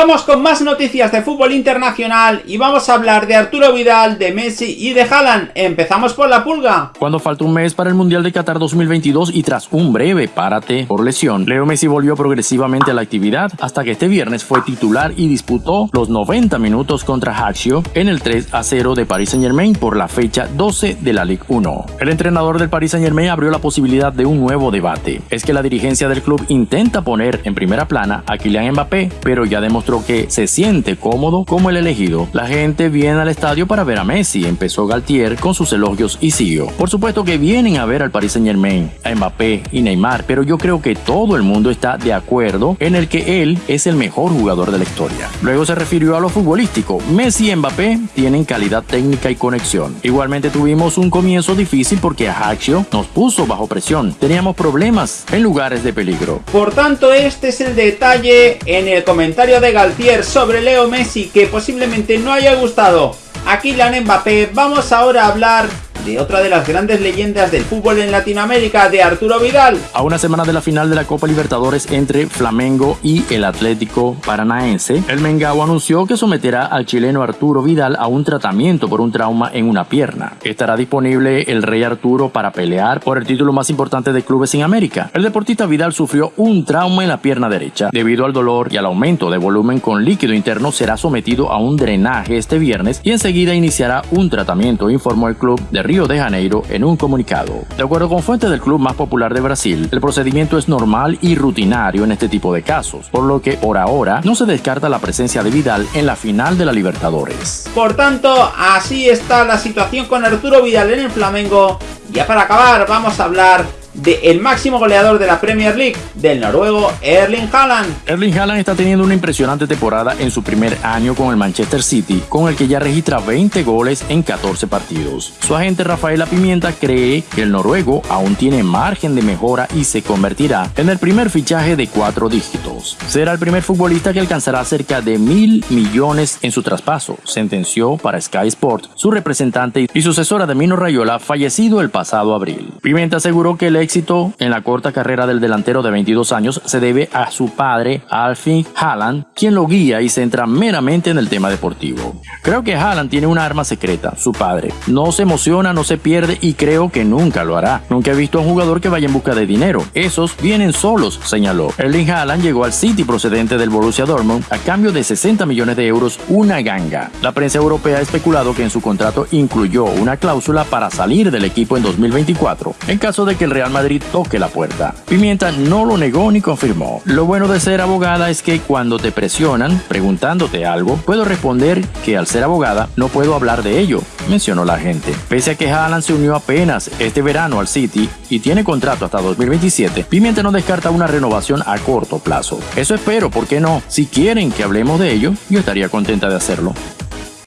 Vamos con más noticias de fútbol internacional y vamos a hablar de Arturo Vidal, de Messi y de Haaland. Empezamos por la pulga. Cuando falta un mes para el Mundial de Qatar 2022 y tras un breve párate por lesión, Leo Messi volvió progresivamente a la actividad hasta que este viernes fue titular y disputó los 90 minutos contra Haxio en el 3 a 0 de Paris Saint Germain por la fecha 12 de la Ligue 1. El entrenador del Paris Saint Germain abrió la posibilidad de un nuevo debate. Es que la dirigencia del club intenta poner en primera plana a Kylian Mbappé, pero ya demostró que se siente cómodo como el elegido. La gente viene al estadio para ver a Messi, empezó Galtier con sus elogios y siguió. Por supuesto que vienen a ver al Paris Saint Germain, a Mbappé y Neymar, pero yo creo que todo el mundo está de acuerdo en el que él es el mejor jugador de la historia. Luego se refirió a lo futbolístico. Messi y Mbappé tienen calidad técnica y conexión. Igualmente tuvimos un comienzo difícil porque Ajaccio nos puso bajo presión. Teníamos problemas en lugares de peligro. Por tanto, este es el detalle en el comentario de Galtier sobre Leo Messi que posiblemente no haya gustado. A Kylian Mbappé, vamos ahora a hablar de otra de las grandes leyendas del fútbol en Latinoamérica, de Arturo Vidal. A una semana de la final de la Copa Libertadores entre Flamengo y el Atlético Paranaense, el Mengao anunció que someterá al chileno Arturo Vidal a un tratamiento por un trauma en una pierna. Estará disponible el Rey Arturo para pelear por el título más importante de clubes en América. El deportista Vidal sufrió un trauma en la pierna derecha. Debido al dolor y al aumento de volumen con líquido interno, será sometido a un drenaje este viernes y enseguida iniciará un tratamiento, informó el club de Río de Janeiro en un comunicado. De acuerdo con fuentes del club más popular de Brasil, el procedimiento es normal y rutinario en este tipo de casos, por lo que por ahora no se descarta la presencia de Vidal en la final de la Libertadores. Por tanto, así está la situación con Arturo Vidal en el Flamengo. Ya para acabar, vamos a hablar de el máximo goleador de la Premier League, del noruego Erling Haaland. Erling Haaland está teniendo una impresionante temporada en su primer año con el Manchester City, con el que ya registra 20 goles en 14 partidos. Su agente Rafaela Pimienta cree que el noruego aún tiene margen de mejora y se convertirá en el primer fichaje de cuatro dígitos. Será el primer futbolista que alcanzará cerca de mil millones en su traspaso, sentenció para Sky Sport su representante y sucesora de Mino Rayola, fallecido el pasado abril. Pimienta aseguró que el éxito en la corta carrera del delantero de 22 años se debe a su padre, Alfie Haaland, quien lo guía y centra meramente en el tema deportivo. Creo que Haaland tiene una arma secreta, su padre. No se emociona, no se pierde y creo que nunca lo hará. Nunca he visto a un jugador que vaya en busca de dinero. Esos vienen solos, señaló. Erling Haaland llegó al City procedente del Borussia Dortmund a cambio de 60 millones de euros, una ganga. La prensa europea ha especulado que en su contrato incluyó una cláusula para salir del equipo en 2024, en caso de que el Real Madrid toque la puerta. Pimienta no lo negó ni confirmó. Lo bueno de ser abogada es que cuando te presionan preguntándote algo, puedo responder que al ser abogada no puedo hablar de ello, mencionó la gente. Pese a que Haaland se unió apenas este verano al City y tiene contrato hasta 2027, Pimienta no descarta una renovación a corto plazo. Eso espero, ¿por qué no? Si quieren que hablemos de ello, yo estaría contenta de hacerlo.